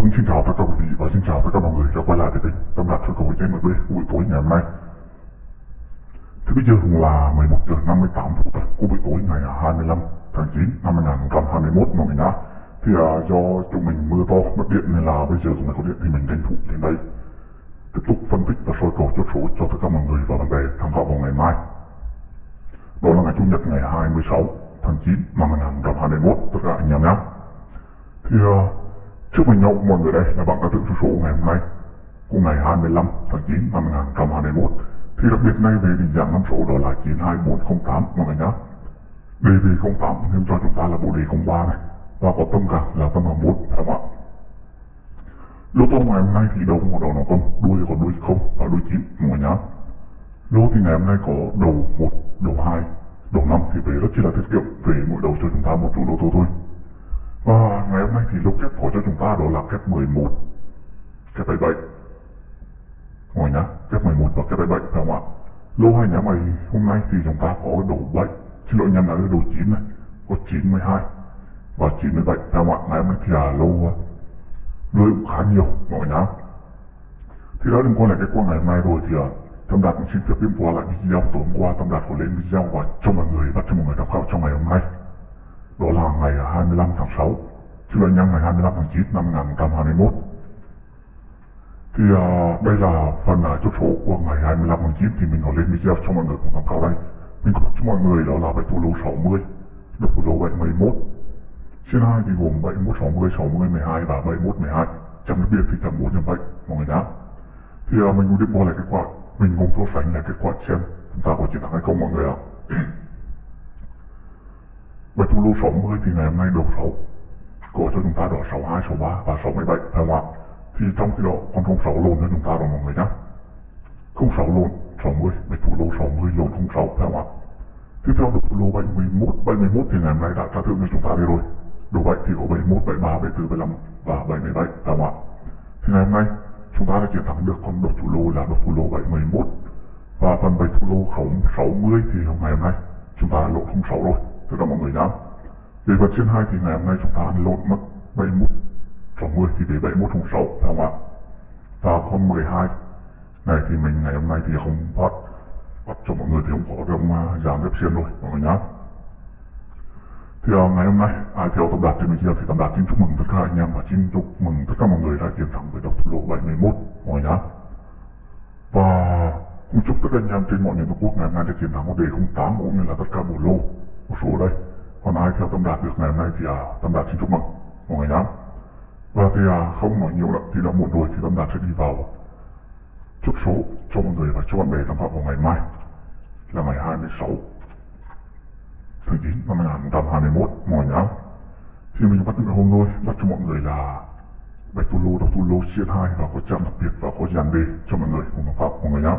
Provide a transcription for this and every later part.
Phương xin chào tất cả quý vị và xin chào tất cả mọi người đã quay lại với kênh Tâm Đạt Sơ Cầu MB buổi tối ngày hôm nay. Thì bây giờ cũng là 11 giờ 58 phút của buổi tối ngày 25 tháng 9 năm 2021 mọi người nhá. Thì à, do chúng mình mưa to mất điện nên là bây giờ cũng mới có điện thì mình tranh thủ đến đây tiếp tục phân tích và soi cầu chốt số cho tất cả mọi người và bạn bè tham khảo vào ngày mai. Đó là ngày Chủ nhật ngày 26 tháng 9 năm 2021 tất cả anh em nhé. Thì à, Chúc mừng nhau mọi người đây là bạn đã tự số số ngày hôm nay của ngày 25 tháng 9 năm 2021 thì đặc biệt nay về định dạng năm số đó là 92408 mọi người nhé. Đề về 08 thêm cho chúng ta là bộ đề 03 này và có tâm cả là tâm 21 phải không ạ? Lô tô ngày hôm nay thì đầu có đầu nó tâm, đuôi có đuôi không và đuôi 9 mọi người nhé. Lô thì ngày hôm nay có đầu 1, đầu 2, đầu 5 thì về rất chỉ là tiết kiệm về mỗi đầu cho chúng ta một chủ lô tô thôi. Và ngày hôm nay thì lô kép có cho chúng ta đó là kép 11, kép 77. Mọi nhá, kép 11 và kép 77 phải không ạ? Lô hai nhà mày hôm nay thì chúng ta có đồ 7, xin lỗi nhầm là đồ 9 này, có 92 và 97 phải không ạ? Ngày hôm nay thì là lô ờ, lô cũng khá nhiều mọi nhá. Thì đó đừng quay lại cái qua ngày hôm nay rồi thì uh, Tâm Đạt cũng xin phép điểm qua lại video tối hôm qua Tâm Đạt có lên video và cho mọi người bắt cho mọi người tham khảo trong ngày hôm nay đó là ngày 25 tháng 6 chứ là nhân ngày 25 tháng 9 năm 2021 thì à, đây là phần à, chốt số của ngày 25 tháng 9 thì mình có lên video cho mọi người cùng tham khảo đây. Mình có cho mọi người đó là bài thủ lô 60 độc thủ lô 71 trên 2 thì gồm 71 60 60 12 và 71 12 trăm đặc biệt thì trăm 4 trăm 7 mọi người nhá. Thì à, mình cũng đi qua lại kết quả mình cùng so sánh lại kết quả xem chúng ta có chiến thắng hay không mọi người ạ. Bài thủ lô 60 thì ngày hôm nay đầu 6 Có cho chúng ta đó 62, 63 và 67 phải không ạ? Thì trong khi đó con 06 lộn cho chúng ta đó mọi người nhé 06 lộn 60, bạch thủ lô 60 lộn 06 phải không ạ? Tiếp theo được thủ lô 71, 71 thì ngày hôm nay đã trả thưởng cho chúng ta đây rồi Đồ 7 thì có 71, 73, 74, 75 và 77 phải không ạ? Thì ngày hôm nay chúng ta đã chiến thắng được con đột thủ lô là đột thủ lô 711 và phần bạch thủ lô 060 thì ngày hôm nay chúng ta lộ 06 rồi tất cả mọi người nhá. Về vật trên hai thì ngày hôm nay chúng ta ăn lộn mất 71 trong 10 thì về 71 trong 6 phải không ạ? Và con 12 này thì mình ngày hôm nay thì không phát bắt cho mọi người thì không có trong uh, à, giảm ghép xiên rồi mọi người nhá. Thì uh, ngày hôm nay ai theo tập đạt trên video thì tập đạt xin chúc mừng tất cả anh em và xin chúc mừng tất cả mọi người đã chiến thắng với độc thủ lộ 71 mọi người nhá. Và cũng chúc tất cả anh em trên mọi miền tổ quốc ngày hôm nay đã chiến thắng một đề 08 cũng như là tất cả bộ lô một số đây. Còn ai theo tâm đạt được ngày hôm nay thì à, tâm đạt xin chúc mừng mọi người nhá. Và thì à, không nói nhiều nữa thì đã muộn rồi thì tâm đạt sẽ đi vào chúc số cho mọi người và cho bạn bè tham khảo vào ngày mai là ngày 26 tháng 9 năm 2021 mọi người nhá. Thì mình bắt được hôm thôi bắt cho mọi người là bạch tu lô đọc tu lô chia hai và có trang đặc biệt và có dàn đề cho mọi người cùng tham khảo mọi người nhá.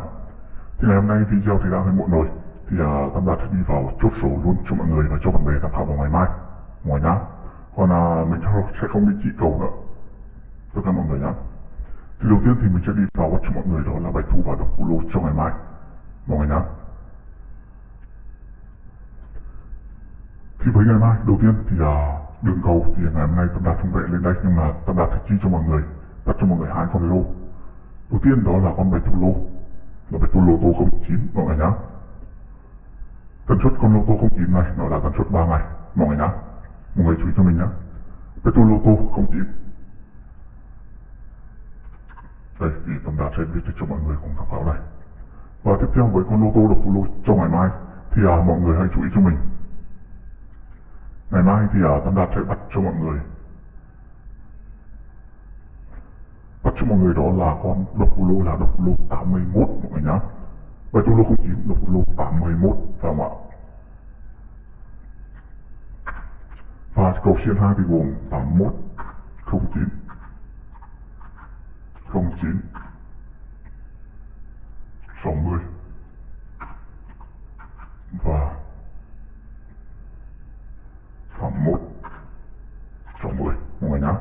Thì ngày hôm nay video thì đã hơi muộn rồi thì uh, Tâm Đạt sẽ đi vào chốt số luôn cho mọi người và cho bạn bè tham khảo vào ngày mai. Ngoài nhá. Còn uh, mình sẽ không đi chỉ cầu nữa. Tất cả mọi người nhá. Thì đầu tiên thì mình sẽ đi vào cho mọi người đó là bài thu và độc thủ lô cho ngày mai. Mọi người nhá. Thì với ngày mai đầu tiên thì uh, đường cầu thì ngày hôm nay Tâm Đạt không vẽ lên đây nhưng mà Tâm Đạt sẽ chi cho mọi người bắt cho mọi người hai con lô. Đầu tiên đó là con bài thu lô là bài thu lô tô 09 mọi người nhá tần suất con lô tô 09 này nó là tần suất 3 ngày. Mọi người nhá mọi người chú ý cho mình nhá. Petrol lô tô 09 đây thì tầm đạt sẽ viết cho mọi người cùng tham khảo này. Và tiếp theo với con lô tô độc thủ lô cho ngày mai thì à, mọi người hãy chú ý cho mình. Ngày mai thì à, tầm đạt sẽ bắt cho mọi người. Bắt cho mọi người đó là con độc lô là độc lô 81 mọi người nhá và trong lô 09 độc thủ lô 81 phải không ạ? Và cầu xiên 2 thì gồm 81 09 09 60 và 81 60 mọi người nhá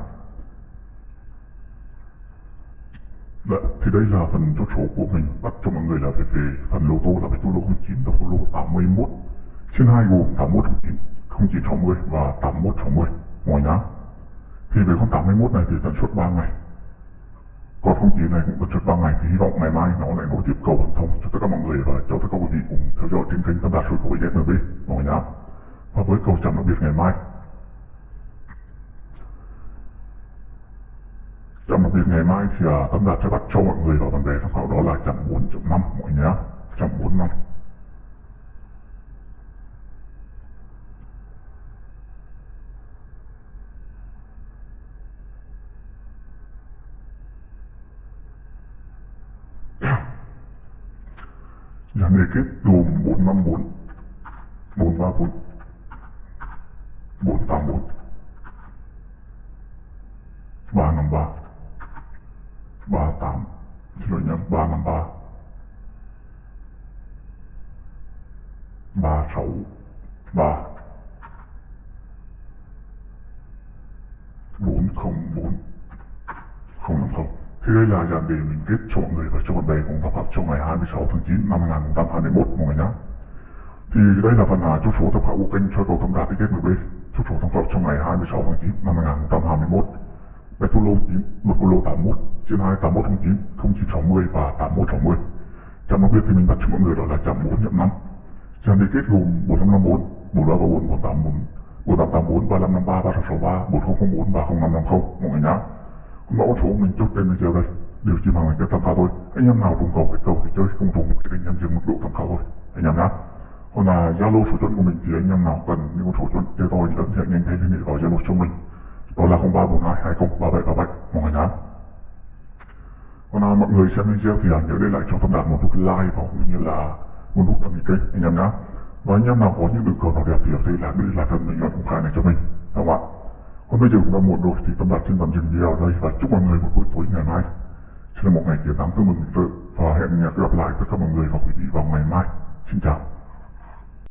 Dạ, thì đây là phần chốt số của mình bắt cho mọi người là về, về phần lô tô là phải tu lô 09 và lô 81 trên hai gồm 81 09 0960 và 8160 ngoài nhá. Thì về con 81 này thì tần suất 3 ngày. Còn không chỉ này cũng tần suất 3 ngày thì hy vọng ngày mai nó lại nối tiếp cầu thần thông cho tất cả mọi người và cho tất cả quý vị cùng theo dõi trên kênh tâm đạt số của ZMB mọi nhá. Nhé và với cầu chậm đặc biệt ngày mai. Trong đặc biệt ngày mai thì uh, Tấm đạt sẽ bắt cho mọi người vào vấn đề tham khảo đó là chậm 4.5 mọi người nhé chậm 4 năm. Dàn dạ, đề kết gồm 454 434 484 353 38 Xin lỗi nhầm 353 36 3 404 050 thì đây là dàn đề mình kết cho mọi người và cho bạn bè cùng tập hợp trong ngày 26 tháng 9 năm 2021 mọi người nhé. Thì đây là phần à, chốt số tham khảo của kênh cho cầu thông đạt kết 10B chốt số tham khảo trong ngày 26 tháng 9 năm 2021. Bài lô 9, một lô 81, trên 2 81 09, 0960 và 8160. Trong đặc biệt thì mình đặt cho mọi người đó là trạm 4 nhậm 5. Trạm đề kết gồm 4554, 4334, 484, 4884, 3553, 3663, 4004 và 0550 mọi người nhé mẫu số mình chốt trên video đây điều chỉ bằng cái tham khảo thôi anh em nào trùng cầu cái cầu thì chơi không trùng thì anh em dừng mức độ tham khảo thôi anh em nhá còn là zalo số chuẩn của mình thì anh em nào cần những con số chuẩn cho tôi thì ấn nhận nhanh tay liên hệ vào zalo cho mình đó là 0342 20 3737 mọi người nhá. Còn là mọi người xem video thì à, nhớ để lại cho tâm đạt một nút like và cũng như là một nút đăng ký kênh, anh em nhá. Và anh em nào có những đường cầu nào đẹp thì ở đây là để lại phần bình luận công khai này cho mình đúng không ạ? Còn bây giờ cũng đã muộn rồi thì tâm đạt xin tạm dừng video ở đây và chúc mọi người một buổi tối ngày mai. Sẽ là một ngày chiến thắng tương mừng sự và hẹn gặp lại tất cả mọi người và quý vị vào ngày mai. Xin chào.